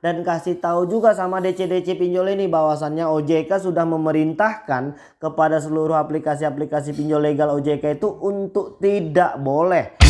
dan kasih tahu juga sama DC-DC pinjol ini bahwasannya OJK sudah memerintahkan kepada seluruh aplikasi-aplikasi pinjol legal OJK itu untuk tidak boleh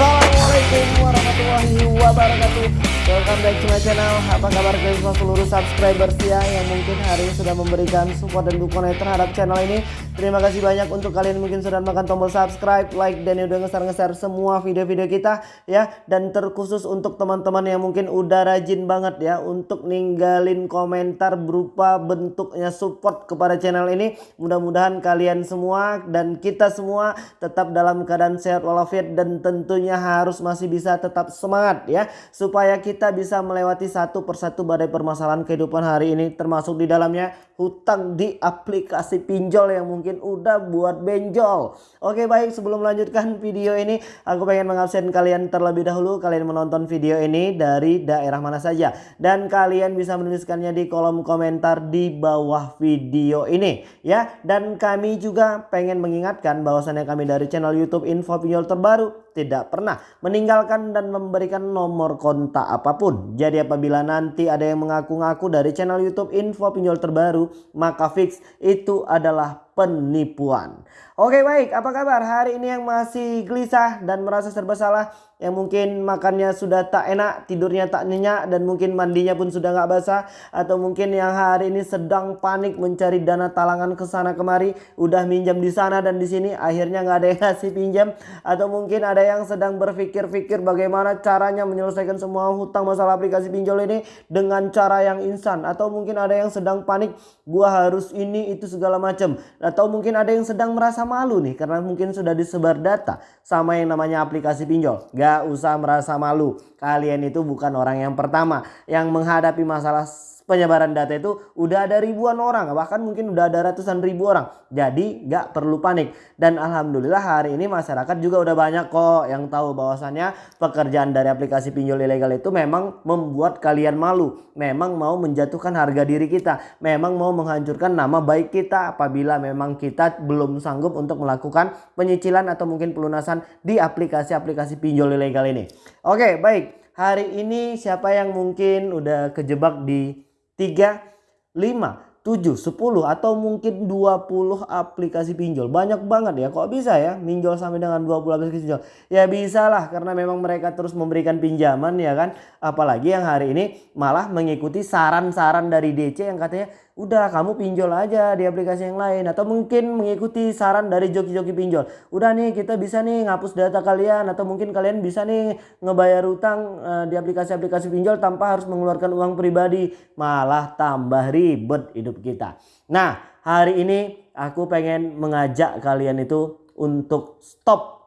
Assalamualaikum warahmatullahi wabarakatuh. Welcome back to my channel. Apa kabar guys seluruh subscribers ya Yang mungkin hari ini sudah memberikan support dan dukungan terhadap channel ini. Terima kasih banyak untuk kalian mungkin sudah makan tombol subscribe Like dan udah ngeser-ngeser semua video-video kita ya. Dan terkhusus untuk teman-teman yang mungkin udah rajin banget ya Untuk ninggalin komentar berupa bentuknya support kepada channel ini. Mudah-mudahan kalian semua dan kita semua tetap dalam keadaan sehat walafiat Dan tentunya harus masih bisa tetap semangat ya. Supaya kita bisa melewati satu persatu badai permasalahan kehidupan hari ini termasuk di dalamnya hutang di aplikasi pinjol yang mungkin udah buat benjol. Oke baik sebelum melanjutkan video ini aku pengen mengabsen kalian terlebih dahulu kalian menonton video ini dari daerah mana saja dan kalian bisa menuliskannya di kolom komentar di bawah video ini ya dan kami juga pengen mengingatkan bahwasannya kami dari channel YouTube Info Pinjol Terbaru tidak pernah meninggalkan dan memberikan nomor kontak apa pun. Jadi apabila nanti ada yang mengaku-ngaku dari channel YouTube info pinjol terbaru, maka fix itu adalah penipuan. Oke baik, apa kabar hari ini yang masih gelisah dan merasa serba salah? Yang mungkin makannya sudah tak enak, tidurnya tak nyenyak dan mungkin mandinya pun sudah nggak basah. Atau mungkin yang hari ini sedang panik mencari dana talangan ke sana kemari. Udah minjam di sana dan di sini akhirnya nggak ada yang ngasih pinjam. Atau mungkin ada yang sedang berpikir-pikir bagaimana caranya menyelesaikan semua hutang masalah aplikasi pinjol ini dengan cara yang instan. Atau mungkin ada yang sedang panik, gua harus ini itu segala macam atau mungkin ada yang sedang merasa malu nih karena mungkin sudah disebar data sama yang namanya aplikasi pinjol. Gak usah merasa malu. Kalian itu bukan orang yang pertama yang menghadapi masalah penyebaran data itu udah ada ribuan orang bahkan mungkin udah ada ratusan ribu orang. Jadi nggak perlu panik. Dan alhamdulillah hari ini masyarakat juga udah banyak kok yang tahu bahwasannya pekerjaan dari aplikasi pinjol ilegal itu memang membuat kalian malu. Memang mau menjatuhkan harga diri kita. Memang mau menghancurkan nama baik kita apabila memang kita belum sanggup untuk melakukan penyicilan atau mungkin pelunasan di aplikasi-aplikasi pinjol ilegal ini. Oke baik. Hari ini siapa yang mungkin udah kejebak di 3, 5, 7, 10 atau mungkin 20 aplikasi pinjol. Banyak banget ya. Kok bisa ya pinjol sampai dengan 20 aplikasi pinjol? Ya bisa lah karena memang mereka terus memberikan pinjaman ya kan. Apalagi yang hari ini malah mengikuti saran-saran dari DC yang katanya udah kamu pinjol aja di aplikasi yang lain. Atau mungkin mengikuti saran dari joki-joki pinjol. Udah nih kita bisa nih ngapus data kalian. Atau mungkin kalian bisa nih ngebayar utang uh, di aplikasi-aplikasi pinjol tanpa harus mengeluarkan uang pribadi. Malah tambah ribet hidup kita. Nah hari ini aku pengen mengajak kalian itu untuk stop.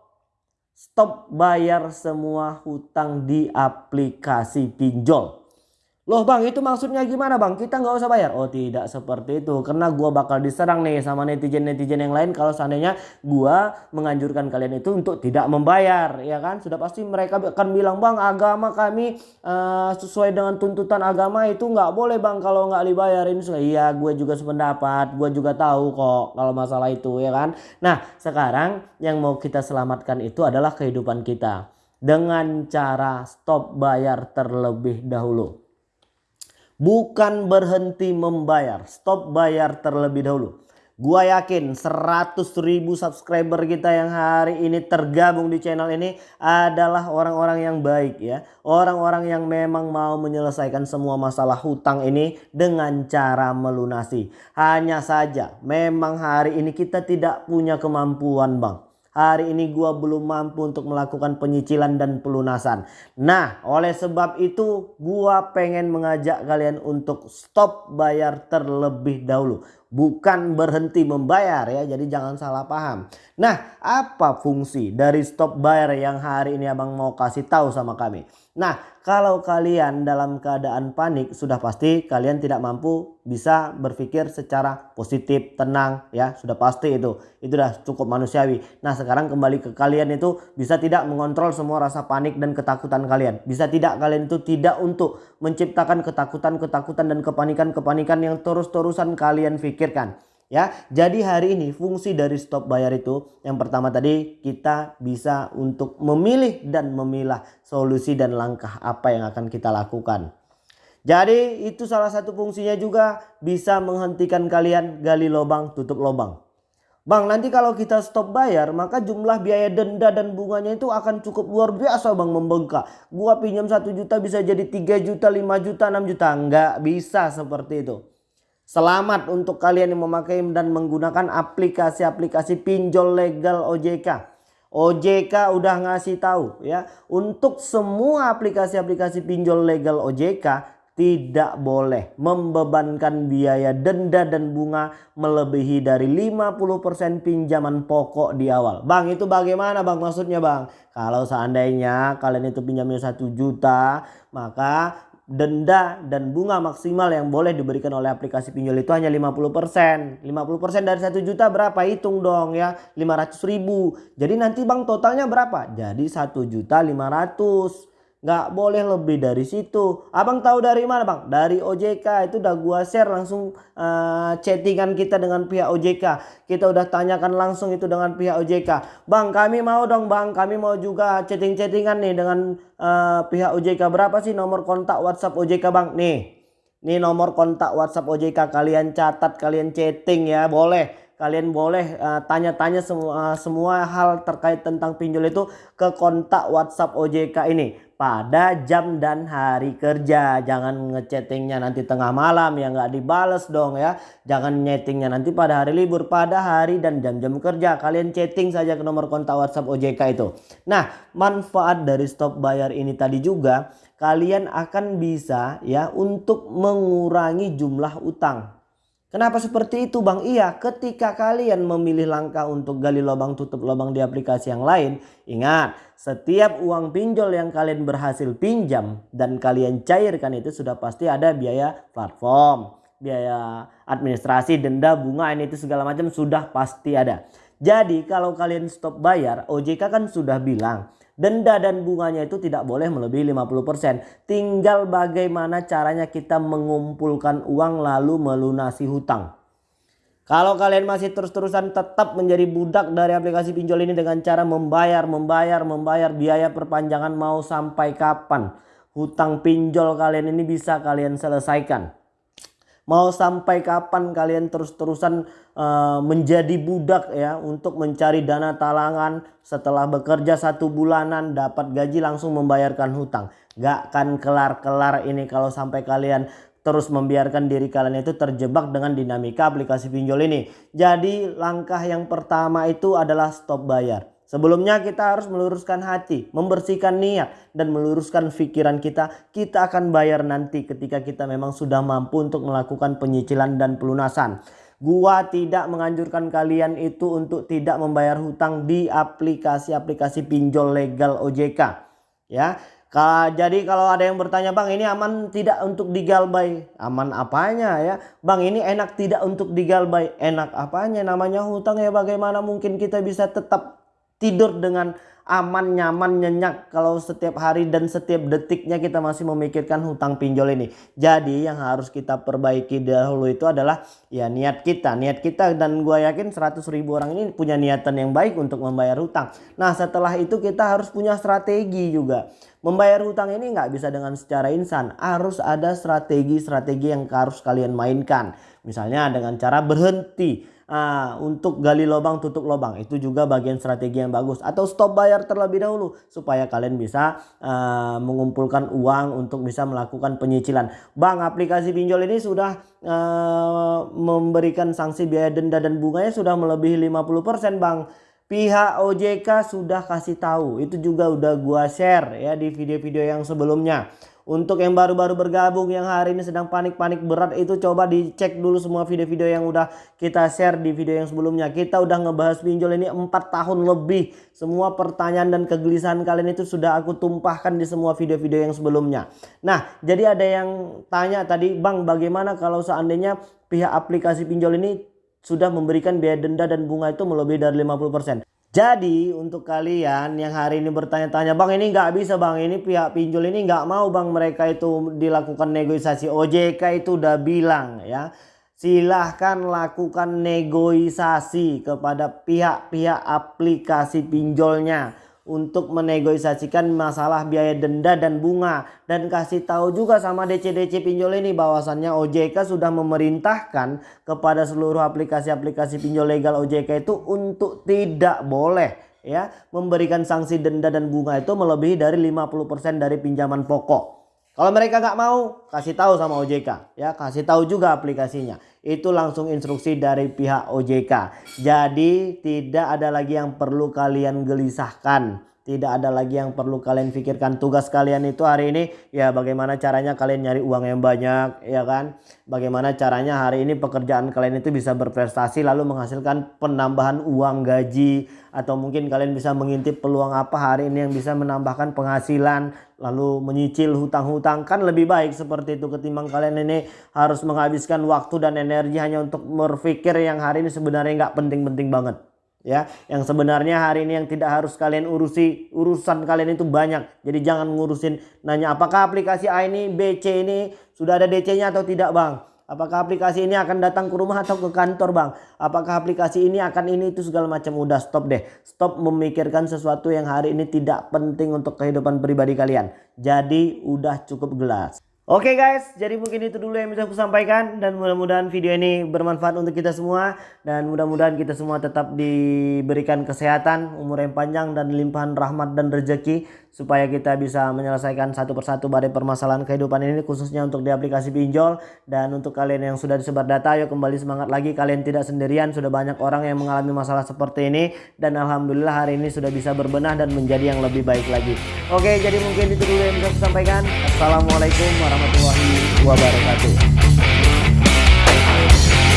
Stop bayar semua hutang di aplikasi pinjol Loh bang itu maksudnya gimana bang? Kita nggak usah bayar? Oh tidak seperti itu. Karena gua bakal diserang nih sama netizen-netizen yang lain kalau seandainya gua menganjurkan kalian itu untuk tidak membayar. Ya kan? Sudah pasti mereka akan bilang bang agama kami uh, sesuai dengan tuntutan agama itu nggak boleh bang kalau nggak dibayarin. Iya gue juga sependapat. Gue juga tahu kok kalau masalah itu ya kan. Nah sekarang yang mau kita selamatkan itu adalah kehidupan kita. Dengan cara stop bayar terlebih dahulu bukan berhenti membayar. Stop bayar terlebih dahulu. Gua yakin 100 ribu subscriber kita yang hari ini tergabung di channel ini adalah orang-orang yang baik ya. Orang-orang yang memang mau menyelesaikan semua masalah hutang ini dengan cara melunasi. Hanya saja memang hari ini kita tidak punya kemampuan bang hari ini gua belum mampu untuk melakukan penyicilan dan pelunasan. Nah, oleh sebab itu gua pengen mengajak kalian untuk stop bayar terlebih dahulu. Bukan berhenti membayar ya, jadi jangan salah paham. Nah, apa fungsi dari stop bayar yang hari ini abang mau kasih tahu sama kami? Nah, kalau kalian dalam keadaan panik sudah pasti kalian tidak mampu bisa berpikir secara positif, tenang ya, sudah pasti itu. Itu sudah cukup manusiawi. Nah, sekarang kembali ke kalian itu bisa tidak mengontrol semua rasa panik dan ketakutan kalian. Bisa tidak kalian itu tidak untuk menciptakan ketakutan-ketakutan dan kepanikan-kepanikan yang terus-terusan kalian pikirkan Ya, jadi hari ini fungsi dari stop bayar itu yang pertama tadi kita bisa untuk memilih dan memilah solusi dan langkah apa yang akan kita lakukan. Jadi itu salah satu fungsinya juga bisa menghentikan kalian gali lubang tutup lubang. Bang nanti kalau kita stop bayar maka jumlah biaya denda dan bunganya itu akan cukup luar biasa bang membengkak. Gua pinjam 1 juta bisa jadi 3 juta, 5 juta, 6 juta. Enggak bisa seperti itu. Selamat untuk kalian yang memakai dan menggunakan aplikasi-aplikasi pinjol legal OJK. OJK udah ngasih tahu ya untuk semua aplikasi-aplikasi pinjol legal OJK tidak boleh membebankan biaya denda dan bunga melebihi dari 50% pinjaman pokok di awal. Bang itu bagaimana bang maksudnya bang? Kalau seandainya kalian itu pinjamnya 1 juta maka denda dan bunga maksimal yang boleh diberikan oleh aplikasi pinjol itu hanya 50%. 50% dari 1 juta berapa? Hitung dong ya. 500 ribu. Jadi nanti bang totalnya berapa? Jadi 1 juta 500 nggak boleh lebih dari situ. Abang tahu dari mana bang? Dari OJK itu udah gua share langsung uh, chattingan kita dengan pihak OJK. Kita udah tanyakan langsung itu dengan pihak OJK. Bang kami mau dong bang, kami mau juga chatting-chattingan nih dengan uh, pihak OJK. Berapa sih nomor kontak WhatsApp OJK bang? Nih, nih nomor kontak WhatsApp OJK kalian catat, kalian chatting ya, boleh kalian boleh eh, tanya-tanya uh, semua uh, semua hal terkait tentang pinjol itu ke kontak WhatsApp OJK ini pada jam dan hari kerja. Jangan ngechattingnya nanti tengah malam ya nggak dibales dong ya. Jangan nyetingnya nanti pada hari libur, pada hari dan jam-jam kerja. Kalian chatting saja ke nomor kontak WhatsApp OJK itu. Nah, manfaat dari stop bayar ini tadi juga kalian akan bisa ya untuk mengurangi jumlah utang. Kenapa seperti itu Bang? Iya ketika kalian memilih langkah untuk gali lubang tutup lubang di aplikasi yang lain. Ingat setiap uang pinjol yang kalian berhasil pinjam dan kalian cairkan itu sudah pasti ada biaya platform. Biaya administrasi, denda, bunga ini itu segala macam sudah pasti ada. Jadi kalau kalian stop bayar OJK kan sudah bilang Denda dan bunganya itu tidak boleh melebihi 50%. Tinggal bagaimana caranya kita mengumpulkan uang lalu melunasi hutang. Kalau kalian masih terus-terusan tetap menjadi budak dari aplikasi pinjol ini dengan cara membayar, membayar, membayar biaya perpanjangan mau sampai kapan. Hutang pinjol kalian ini bisa kalian selesaikan. Mau sampai kapan kalian terus-terusan uh, menjadi budak ya untuk mencari dana talangan setelah bekerja satu bulanan dapat gaji langsung membayarkan hutang. Gak akan kelar-kelar ini kalau sampai kalian terus membiarkan diri kalian itu terjebak dengan dinamika aplikasi pinjol ini. Jadi langkah yang pertama itu adalah stop bayar. Sebelumnya kita harus meluruskan hati, membersihkan niat dan meluruskan pikiran kita. Kita akan bayar nanti ketika kita memang sudah mampu untuk melakukan penyicilan dan pelunasan. Gua tidak menganjurkan kalian itu untuk tidak membayar hutang di aplikasi-aplikasi pinjol legal OJK. Ya, jadi kalau ada yang bertanya bang ini aman tidak untuk digalbay Aman apanya ya Bang ini enak tidak untuk digalbay Enak apanya namanya hutang ya bagaimana mungkin kita bisa tetap tidur dengan aman, nyaman, nyenyak kalau setiap hari dan setiap detiknya kita masih memikirkan hutang pinjol ini. Jadi yang harus kita perbaiki dahulu itu adalah ya niat kita. Niat kita dan gue yakin 100 ribu orang ini punya niatan yang baik untuk membayar hutang. Nah setelah itu kita harus punya strategi juga. Membayar hutang ini nggak bisa dengan secara insan. Harus ada strategi-strategi yang harus kalian mainkan. Misalnya dengan cara berhenti uh, untuk gali lubang tutup lubang. Itu juga bagian strategi yang bagus. Atau stop bayar terlebih dahulu supaya kalian bisa uh, mengumpulkan uang untuk bisa melakukan penyicilan. Bang aplikasi pinjol ini sudah uh, memberikan sanksi biaya denda dan bunganya sudah melebihi 50% Bang. Pihak OJK sudah kasih tahu. Itu juga udah gua share ya di video-video yang sebelumnya untuk yang baru-baru bergabung yang hari ini sedang panik-panik berat itu coba dicek dulu semua video-video yang udah kita share di video yang sebelumnya. Kita udah ngebahas pinjol ini 4 tahun lebih. Semua pertanyaan dan kegelisahan kalian itu sudah aku tumpahkan di semua video-video yang sebelumnya. Nah jadi ada yang tanya tadi Bang bagaimana kalau seandainya pihak aplikasi pinjol ini sudah memberikan biaya denda dan bunga itu melebihi dari 50%. Jadi untuk kalian yang hari ini bertanya-tanya bang ini nggak bisa bang. Ini pihak pinjol ini nggak mau bang mereka itu dilakukan negosiasi. OJK itu udah bilang ya. Silahkan lakukan negosiasi kepada pihak-pihak aplikasi pinjolnya untuk menegosiasikan masalah biaya denda dan bunga dan kasih tahu juga sama DC-DC pinjol ini bahwasannya OJK sudah memerintahkan kepada seluruh aplikasi-aplikasi pinjol legal OJK itu untuk tidak boleh ya memberikan sanksi denda dan bunga itu melebihi dari 50% dari pinjaman pokok. Kalau mereka nggak mau, kasih tahu sama OJK, ya kasih tahu juga aplikasinya. Itu langsung instruksi dari pihak OJK. Jadi tidak ada lagi yang perlu kalian gelisahkan. Tidak ada lagi yang perlu kalian pikirkan. Tugas kalian itu hari ini ya bagaimana caranya kalian nyari uang yang banyak, ya kan? Bagaimana caranya hari ini pekerjaan kalian itu bisa berprestasi lalu menghasilkan penambahan uang gaji atau mungkin kalian bisa mengintip peluang apa hari ini yang bisa menambahkan penghasilan lalu menyicil hutang-hutang kan lebih baik seperti itu ketimbang kalian ini harus menghabiskan waktu dan energi hanya untuk berpikir yang hari ini sebenarnya nggak penting-penting banget ya yang sebenarnya hari ini yang tidak harus kalian urusi urusan kalian itu banyak jadi jangan ngurusin nanya apakah aplikasi A ini BC ini sudah ada DC nya atau tidak bang Apakah aplikasi ini akan datang ke rumah atau ke kantor bang? Apakah aplikasi ini akan ini itu segala macam. Udah stop deh. Stop memikirkan sesuatu yang hari ini tidak penting untuk kehidupan pribadi kalian. Jadi udah cukup gelas. Oke okay guys, jadi mungkin itu dulu yang bisa aku sampaikan dan mudah-mudahan video ini bermanfaat untuk kita semua dan mudah-mudahan kita semua tetap diberikan kesehatan, umur yang panjang dan limpahan rahmat dan rezeki supaya kita bisa menyelesaikan satu persatu badai permasalahan kehidupan ini khususnya untuk di aplikasi pinjol dan untuk kalian yang sudah disebar data yuk kembali semangat lagi kalian tidak sendirian sudah banyak orang yang mengalami masalah seperti ini dan alhamdulillah hari ini sudah bisa berbenah dan menjadi yang lebih baik lagi. Oke, jadi mungkin itu dulu yang bisa saya sampaikan. Assalamualaikum warahmatullahi wabarakatuh.